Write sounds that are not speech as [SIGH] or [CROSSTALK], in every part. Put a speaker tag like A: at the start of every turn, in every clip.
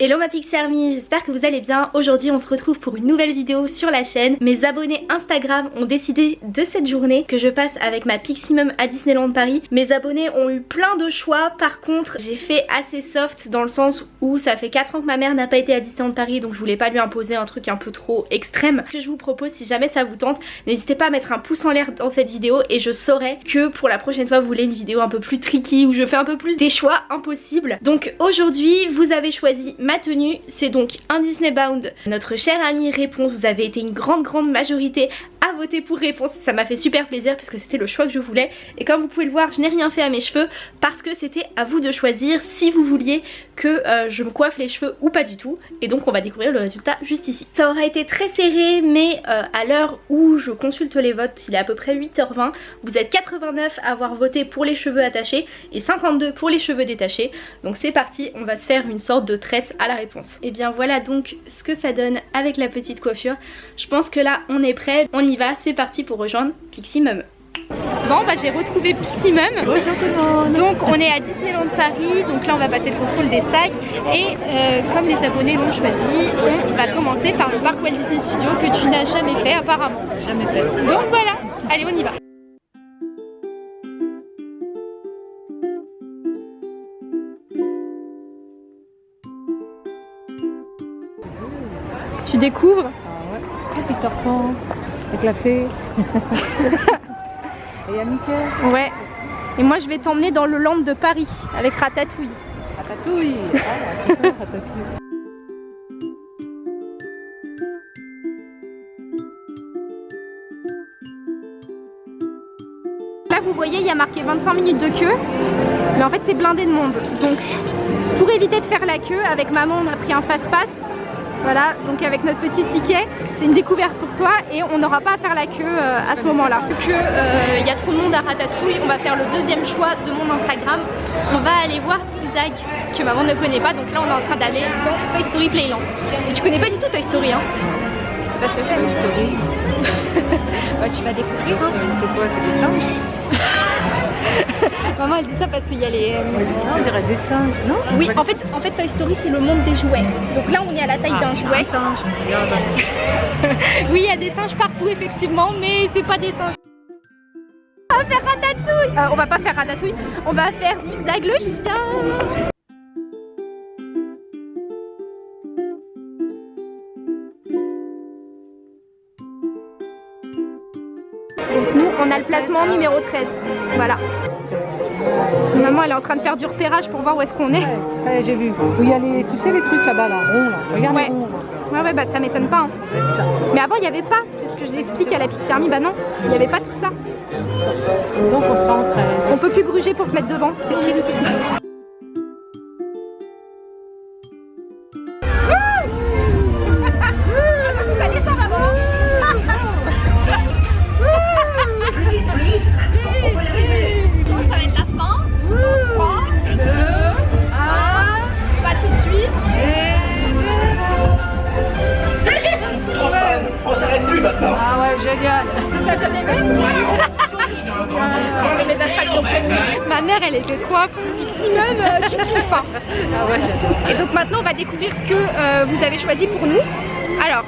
A: Hello ma Pixie Army, j'espère que vous allez bien. Aujourd'hui on se retrouve pour une nouvelle vidéo sur la chaîne. Mes abonnés Instagram ont décidé de cette journée que je passe avec ma Piximum à Disneyland Paris. Mes abonnés ont eu plein de choix, par contre j'ai fait assez soft dans le sens où ça fait 4 ans que ma mère n'a pas été à Disneyland Paris donc je voulais pas lui imposer un truc un peu trop extrême. Ce que je vous propose si jamais ça vous tente, n'hésitez pas à mettre un pouce en l'air dans cette vidéo et je saurai que pour la prochaine fois vous voulez une vidéo un peu plus tricky où je fais un peu plus des choix impossibles. Donc aujourd'hui vous avez choisi ma tenue, c'est donc un Disney Bound. Notre cher ami Réponse, vous avez été une grande grande majorité à voter pour Réponse. Ça m'a fait super plaisir parce que c'était le choix que je voulais. Et comme vous pouvez le voir, je n'ai rien fait à mes cheveux parce que c'était à vous de choisir si vous vouliez que euh, je me coiffe les cheveux ou pas du tout. Et donc on va découvrir le résultat juste ici. Ça aura été très serré mais euh, à l'heure où je consulte les votes, il est à peu près 8h20. Vous êtes 89 à avoir voté pour les cheveux attachés et 52 pour les cheveux détachés. Donc c'est parti, on va se faire une sorte de tresse à la réponse. Et bien voilà donc ce que ça donne avec la petite coiffure. Je pense que là on est prêt, va, c'est parti pour rejoindre Piximum. Bon bah j'ai retrouvé Piximum. Donc on est à Disneyland Paris. Donc là on va passer le contrôle des sacs. Et euh, comme les abonnés l'ont choisi On va commencer par le parc Walt Disney Studio Que tu n'as jamais fait apparemment.
B: Jamais fait.
A: Donc voilà, allez on y va. Tu découvres?
B: Ah ouais, Peter Pan, avec la fée. [LAUGHS] Et il Mickey.
A: Ouais. Et moi je vais t'emmener dans le land de Paris avec Ratatouille.
B: Ratatouille Ah, Ratatouille
A: Là vous voyez il y a marqué 25 minutes de queue mais en fait c'est blindé de monde donc pour éviter de faire la queue avec maman on a pris un fast-pass voilà, donc avec notre petit ticket, c'est une découverte pour toi et on n'aura pas à faire la queue euh, à ce moment-là. Vu qu'il euh, y a trop de monde à Ratatouille, on va faire le deuxième choix de mon Instagram. On va aller voir Zigzag, que maman ne connaît pas, donc là on est en train d'aller dans Toy Story Playland. Et tu connais pas du tout Toy Story, hein? C'est pas ce que c'est
B: Toy Story
A: bah, Tu vas découvrir. Hein.
B: C'est quoi C'est des singes? [LAUGHS]
A: Maman elle dit ça parce qu'il y a les...
B: Euh, on dirait des singes, non?
A: Oui, en fait, en fait Toy Story c'est le monde des jouets. Donc là on est à la taille
B: Ah,
A: d'un jouet.
B: singe. [LAUGHS]
A: oui, il y a des singes partout effectivement, mais c'est pas des singes. On va faire ratatouille Euh, On va pas faire ratatouille, on va faire zigzag le chien Donc nous, on a le placement numéro 13. Voilà. Maman, elle est en train de faire du repérage pour voir où est-ce qu'on est.
B: Ouais, ça y est, j'ai vu. Où il y a les, tu sais les trucs là-bas, là, ronds, là. Regarde
A: Ouais.
B: les ronds, là.
A: Ouais, ouais, bah ça m'étonne pas. hein.
B: Ça.
A: Mais avant, il n'y avait pas. C'est ce que j'explique à la Pixie Army. Bah non, il n'y avait pas tout ça.
B: Donc on sera en 13.
A: On peut plus gruger pour se mettre devant. C'est triste.
C: Maintenant,
A: on va découvrir ce que euh, vous avez choisi pour nous. Alors,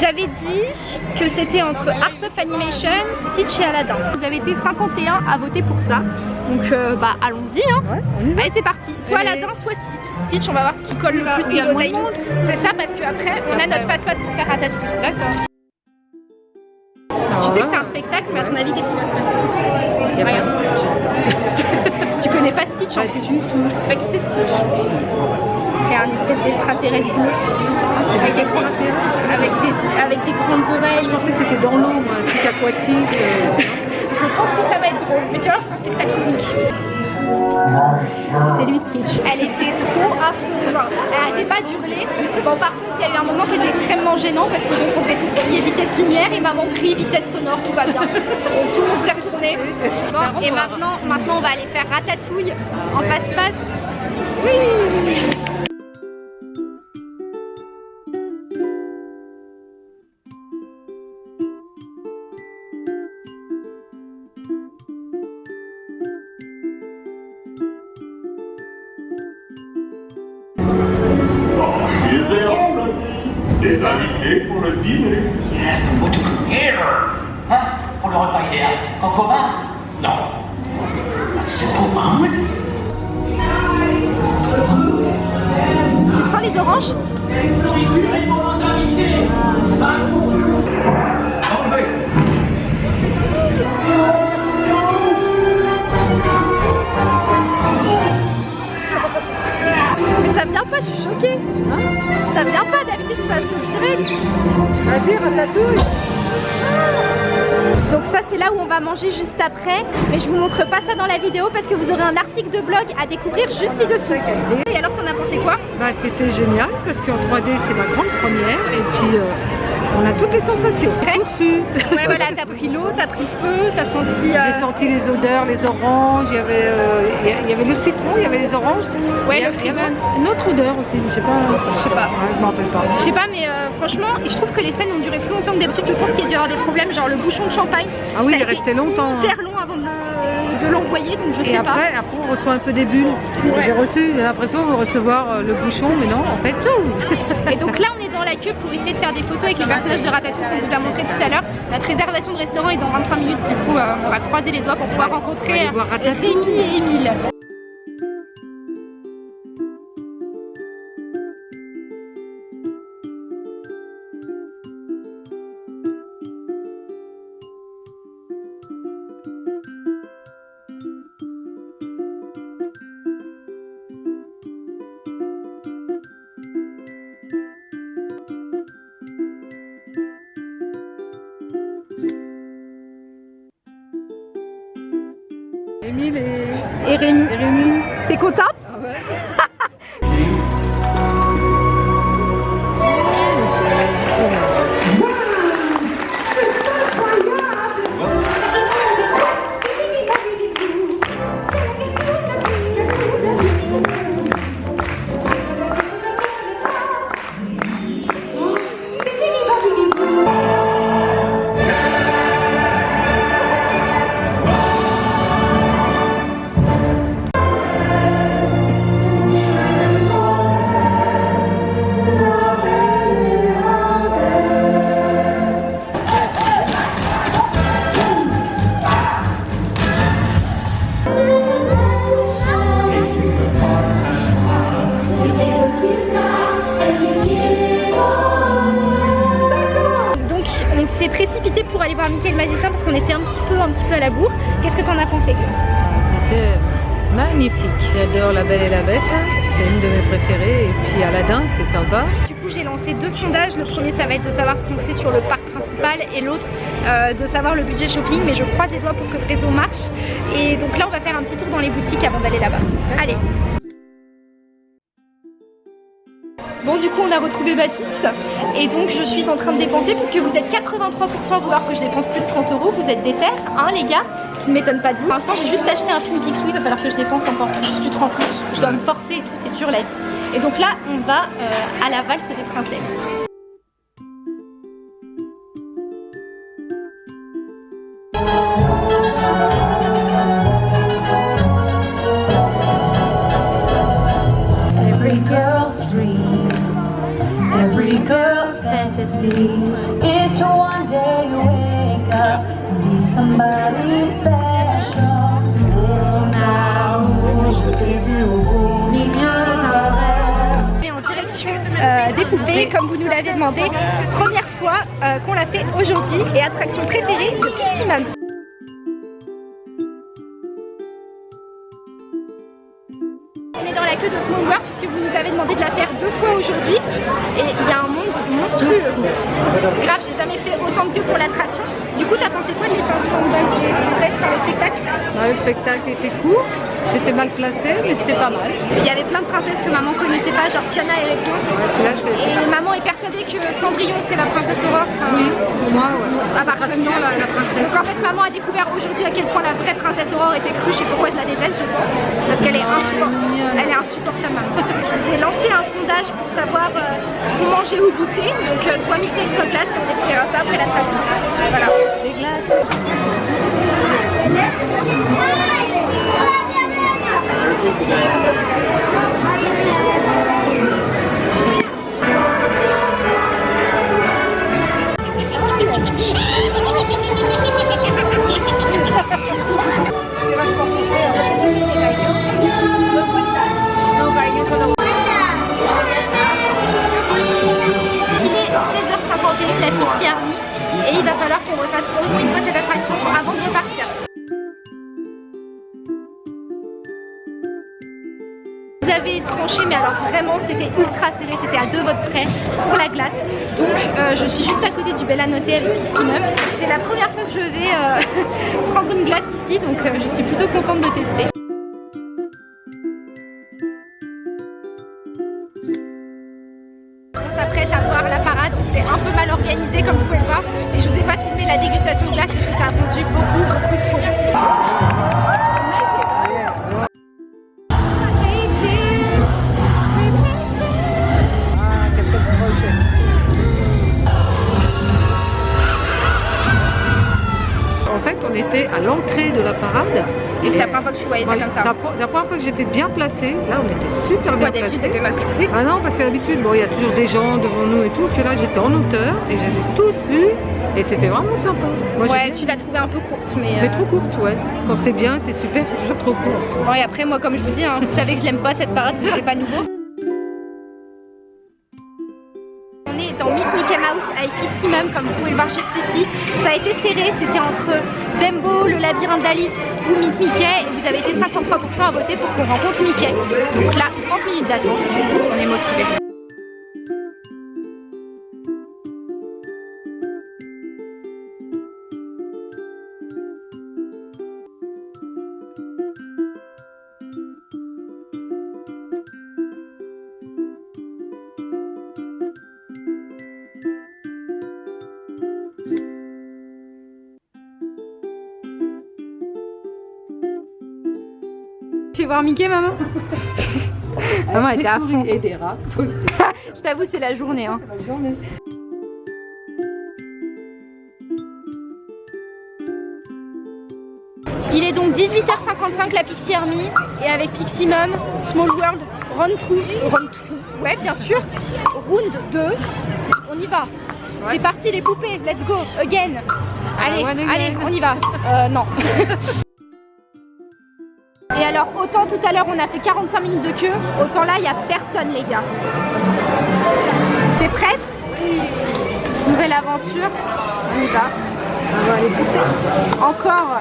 A: j'avais dit que c'était entre Art of Animation, Stitch et Aladdin. Vous avez été 51 à voter pour ça. Donc, euh, bah, allons-y. Hein.
B: Ouais.
A: Allez, c'est parti. Soit. Aladdin, soit Stitch. On va voir ce qui colle le plus
B: il y a
A: niveau
B: moins de
A: timing.
B: monde.
A: C'est ça parce qu'après, on a notre face-passe pour faire Ratatouille.
B: D'accord.
A: Tu sais que c'est un spectacle, mais à ton avis, qu'est-ce qui va se passer? Tu connais pas Stitch en plus Tu sais pas qui c'est Stitch C'est un espèce d'extraterrestre bleu. Avec, des grandes- avec, des, avec des grandes oreilles.
B: Je pensais que c'était dans l'eau, un truc aquatique. euh.
A: Je pense que ça va être drôle. Mais tu vois, c'est un spectacle unique. C'est lui Stitch. Elle était trop à fond. Genre, elle arrêtait pas d'hurler. Bon, par contre, il y a eu un moment qui était extrêmement gênant parce que donc on devait tous crier vitesse lumière et maman crie vitesse sonore, tout va bien. Donc [LAUGHS] tout le monde Bon, et maintenant, maintenant, on va aller faire ratatouille en face-face. Oui.
C: Des invités pour le dîner.
D: Yes, but what le repas idéal Non. A simple omelet
A: Tu sens les oranges? Mais ça vient pas, je suis choquée. ça vient pas, d'habitude ça saute direct.
B: Vas-y, ratatouille.
A: C'est là où on va manger juste après. Mais je vous montre pas ça dans la vidéo parce que vous aurez un article de blog à découvrir juste ci-dessous. Et alors t'en as pensé quoi?
B: Bah, c'était génial parce qu'en 3D c'est ma grande première et puis euh, on a toutes les sensations. Reçu.
A: Ouais voilà, t'as pris l'eau, t'as pris feu, t'as senti... euh,
B: J'ai senti les odeurs, les oranges, il y avait, euh, il y avait le citron, il y avait les oranges.
A: Ouais,
B: il y a-
A: le
B: il y avait une autre odeur aussi, je sais pas.
A: Je sais pas.
B: Ouais, je m'en rappelle pas.
A: Je sais pas mais euh, franchement je trouve que les scènes ont duré plus longtemps que d'habitude Je pense qu'il y a dû y avoir des problèmes genre le bouchon de champagne
B: Ah oui, il est resté longtemps. hein.
A: hyper long de, de l'envoyer donc je
B: Et
A: sais
B: après, après, on reçoit un peu des bulles.
A: Ouais.
B: J'ai reçu l'impression de recevoir euh, le bouchon, mais non, en fait, tout. [LAUGHS]
A: Et donc là on est dans la queue pour essayer de faire des photos avec les personnages de Ratatouille qu'on vous a montré tout à l'heure Notre réservation de restaurant est dans 25 minutes du coup euh, on va croiser les doigts pour pouvoir rencontrer euh,
B: Ratatouille.
A: Rémi et Émile
B: et...
A: Rémi.
B: Rémi.
A: T'es contente le magicien parce qu'on était un petit peu un petit peu à la bourre. Qu'est-ce que t'en as pensé
B: C'était magnifique. J'adore La Belle et la Bête. C'est une de mes préférées. Et puis Aladdin, c'était sympa.
A: Du coup j'ai lancé deux sondages. Le premier ça va être de savoir ce qu'on fait sur le parc principal et l'autre euh, de savoir le budget shopping. Mais je croise les doigts pour que le réseau marche. Et donc là on va faire un petit tour dans les boutiques avant d'aller là-bas. Allez coup on a retrouvé Baptiste et donc je suis en train de dépenser puisque vous êtes 83% à vouloir que je dépense plus de 30 euros, vous êtes déter, hein les gars, ce qui ne m'étonne pas de vous. Pour l'instant j'ai juste acheté un film Picsou, il va falloir que je dépense encore plus, tu te rends compte, je dois me forcer et tout, c'est dur la vie. Et donc là on va euh, à la valse des princesses.
E: Fantasy is to one
A: des poupées comme vous nous l'avez demandé. Première fois euh, qu'on l'a fait aujourd'hui et attraction préférée de Piximum. On est dans la queue de Small World puisque vous nous avez demandé de la faire deux fois aujourd'hui et il y a un monde monstrueux. Grave, j'ai jamais fait autant de pour l'attraction. Du coup, t'as pensé quoi de l'étincelant de base des dans le spectacle
B: Ah, le spectacle était court. J'étais mal placée, mais c'était pas mal.
A: Il y avait plein de princesses que maman connaissait pas, genre Tiana et Réponse. Et maman est persuadée que Cendrillon c'est la princesse Aurore. Enfin,
B: Oui, pour moi, ouais.
A: comme
B: Pratiquement la, la princesse.
A: Donc en fait maman a découvert aujourd'hui à quel point la vraie princesse Aurore était cruche et pourquoi je la déteste je pense. Parce qu'elle est,
B: Ah,
A: insupportable.
B: elle est
A: insupportable maman. J'ai lancé un sondage pour savoir euh, ce qu'on mangeait au goûter. Donc euh, soit milkshake soit glace on découvrira ça après la traduction. Voilà. Les glaces. Il
B: est
A: 16h51 de la Pixie Army et il va falloir qu'on refasse au moins une fois cette attractions avant de partir. Tranché mais alors vraiment c'était ultra serré, c'était à deux votes près pour la glace. Donc euh, je suis juste à côté du Bella Notte avec Piximum. C'est la première fois que je vais euh, [LAUGHS] prendre une glace ici donc euh, je suis plutôt contente de tester. On s'apprête à voir la parade, c'est un peu mal organisé comme vous pouvez le voir et je vous ai pas filmé la dégustation de glace parce que ça a fondu beaucoup beaucoup trop vite. Tu voyais ça comme
B: C'est la,
A: ça.
B: la première fois que j'étais bien placée. Là, on était super bien
A: d'habitude mal placé
B: Ah non, parce qu'à l'habitude, bon, il y a toujours des gens devant nous et tout. Que là, j'étais en hauteur et je les ai tous vus. Et c'était vraiment sympa. Moi,
A: Ouais, tu l'as trouvé un peu courte mais...
B: Mais
A: euh,
B: trop courte, ouais. Quand c'est bien, c'est super, c'est toujours trop court.
A: Bon et après moi comme je vous dis, hein, vous savez que je l'aime pas cette parade, c'est pas nouveau. Avec Piximum comme vous pouvez le voir juste ici. Ça a été serré, c'était entre Dumbo, le labyrinthe d'Alice ou Meet Mickey et vous avez été 53% à voter pour qu'on rencontre Mickey. Donc là, 30 minutes d'attente, on est motivé. Voir Mickey maman [LAUGHS] Maman était à fond.
B: et des rats aussi. [LAUGHS]
A: Je t'avoue c'est la journée. Hein.
B: la journée.
A: Il est donc 18h55 la Pixie Army et avec Piximum, Small World, Run Through, Run Through, ouais bien sûr, Round 2, on y va. C'est parti les poupées, let's go, again. Allez,
B: one again.
A: allez, on y va. Euh, non. [LAUGHS] Et alors, autant tout à l'heure on a fait 45 minutes de queue, autant là il n'y a personne les gars. T'es prête? Nouvelle aventure, on y va.
B: On va aller goûter.
A: Encore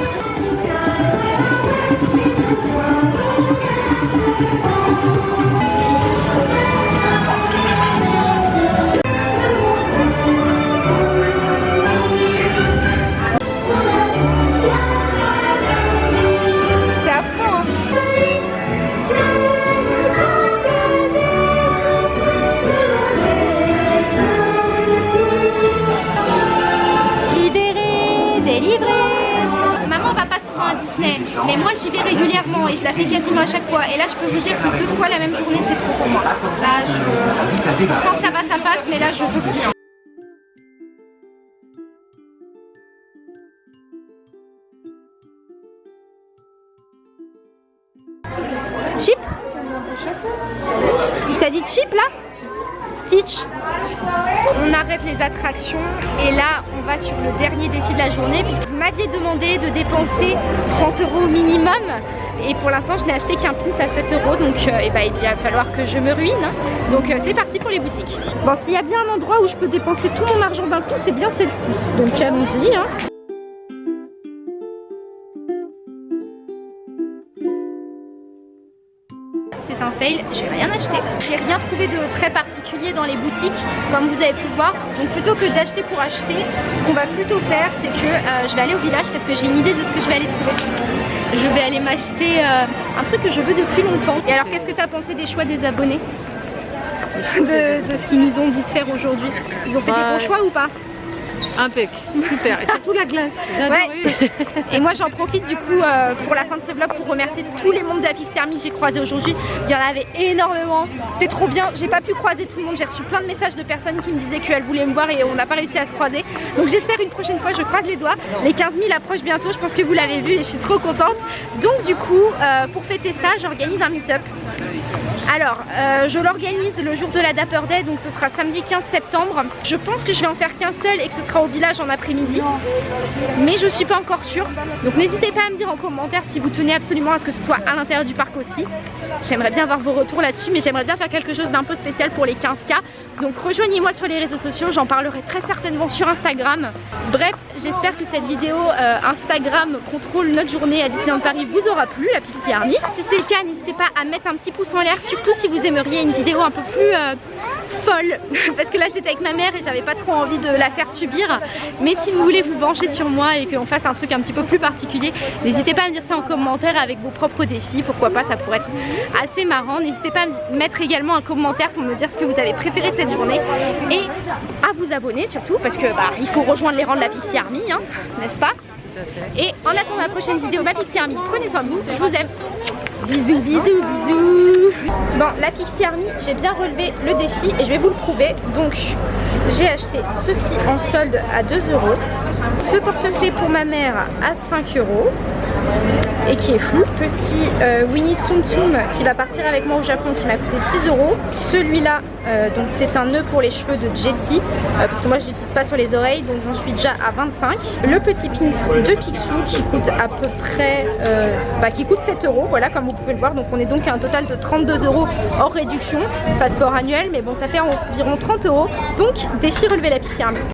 A: va, et je la fais quasiment à chaque fois. Et là je peux vous dire que deux fois la même journée c'est trop pour moi. Là je... Quand ça va ça passe, mais là je peux plus. Chip? Il t'a dit chip là? Stitch? On arrête les attractions et là on va sur le dernier défi de la journée puisque m'aviez demandé de dépenser 30 euros minimum. Et pour l'instant je n'ai acheté qu'un pins à 7 euros. Donc euh, eh ben, il va falloir que je me ruine. Donc euh, c'est parti pour les boutiques. Bon s'il y a bien un endroit où je peux dépenser tout mon argent d'un coup c'est bien celle-ci. Donc allons-y hein. Fail, j'ai rien acheté. J'ai rien trouvé de très particulier dans les boutiques, comme vous avez pu le voir. Donc plutôt que d'acheter pour acheter, ce qu'on va plutôt faire, c'est que euh, je vais aller au village parce que j'ai une idée de ce que je vais aller trouver. Je vais aller m'acheter euh, un truc que je veux depuis longtemps. Et alors qu'est-ce que tu as pensé des choix des abonnés? [LAUGHS] De, de ce qu'ils nous ont dit de faire aujourd'hui? Ils ont fait des
B: Ouais.
A: bons choix ou pas?
B: Impec, super. Et surtout la glace.
A: Ouais. Et moi j'en profite du coup euh, pour la fin de ce vlog pour remercier tous les membres de la que j'ai croisés aujourd'hui. Il y en avait énormément, c'était trop bien. J'ai pas pu croiser tout le monde, j'ai reçu plein de messages de personnes qui me disaient qu'elles voulaient me voir et on n'a pas réussi à se croiser. Donc j'espère une prochaine fois, je croise les doigts. Les 15 000 approchent bientôt, je pense que vous l'avez vu et je suis trop contente. Donc du coup, euh, pour fêter ça, j'organise un meet-up. Alors, euh, je l'organise le jour de la Dapper Day, donc ce sera samedi 15 septembre. Je pense que je vais en faire qu'un seul et que ce sera au village en après-midi. Mais je suis pas encore sûre. Donc n'hésitez pas à me dire en commentaire si vous tenez absolument à ce que ce soit à l'intérieur du parc aussi. J'aimerais bien avoir vos retours là-dessus, mais j'aimerais bien faire quelque chose d'un peu spécial pour les 15K. Donc rejoignez-moi sur les réseaux sociaux, j'en parlerai très certainement sur Instagram. Bref, j'espère que cette vidéo euh, Instagram contrôle notre journée à Disneyland Paris vous aura plu, la Pixie Army. Si c'est le cas, n'hésitez pas à mettre un petit pouce en l'air, surtout si vous aimeriez une vidéo un peu plus euh, folle. [LAUGHS] Parce que là j'étais avec ma mère et j'avais pas trop envie de la faire subir. Mais si vous voulez vous venger sur moi et qu'on fasse un truc un petit peu plus particulier, n'hésitez pas à me dire ça en commentaire avec vos propres défis. Pourquoi pas, ça pourrait être assez marrant. N'hésitez pas à me mettre également un commentaire pour me dire ce que vous avez préféré de cette journée et à vous abonner surtout parce que bah, il faut rejoindre les rangs de la Pixie Army, hein, n'est-ce pas? Et en attendant la prochaine vidéo, ma Pixie Army, prenez soin de vous, je vous aime. Bisous, bisous, bisous. Bon, la Pixie Army, j'ai bien relevé le défi et je vais vous le prouver. Donc, j'ai acheté ceci en solde à 2 euros, ce porte-clés pour ma mère à 5 euros et qui est flou. Petit euh, Winnie Tsum Tsum qui va partir avec moi au Japon qui m'a coûté 6 euros. Celui-là, euh, donc c'est un nœud pour les cheveux de Jessie euh, parce que moi je l'utilise pas sur les oreilles donc j'en suis déjà à 25. Le petit pins de Picsou qui coûte à peu près, bah, qui coûte 7 euros, voilà comme vous pouvez le voir. Donc on est donc à un total de 32 euros hors réduction, passeport annuel, mais bon ça fait environ 30 euros. Donc défi relevé la Army.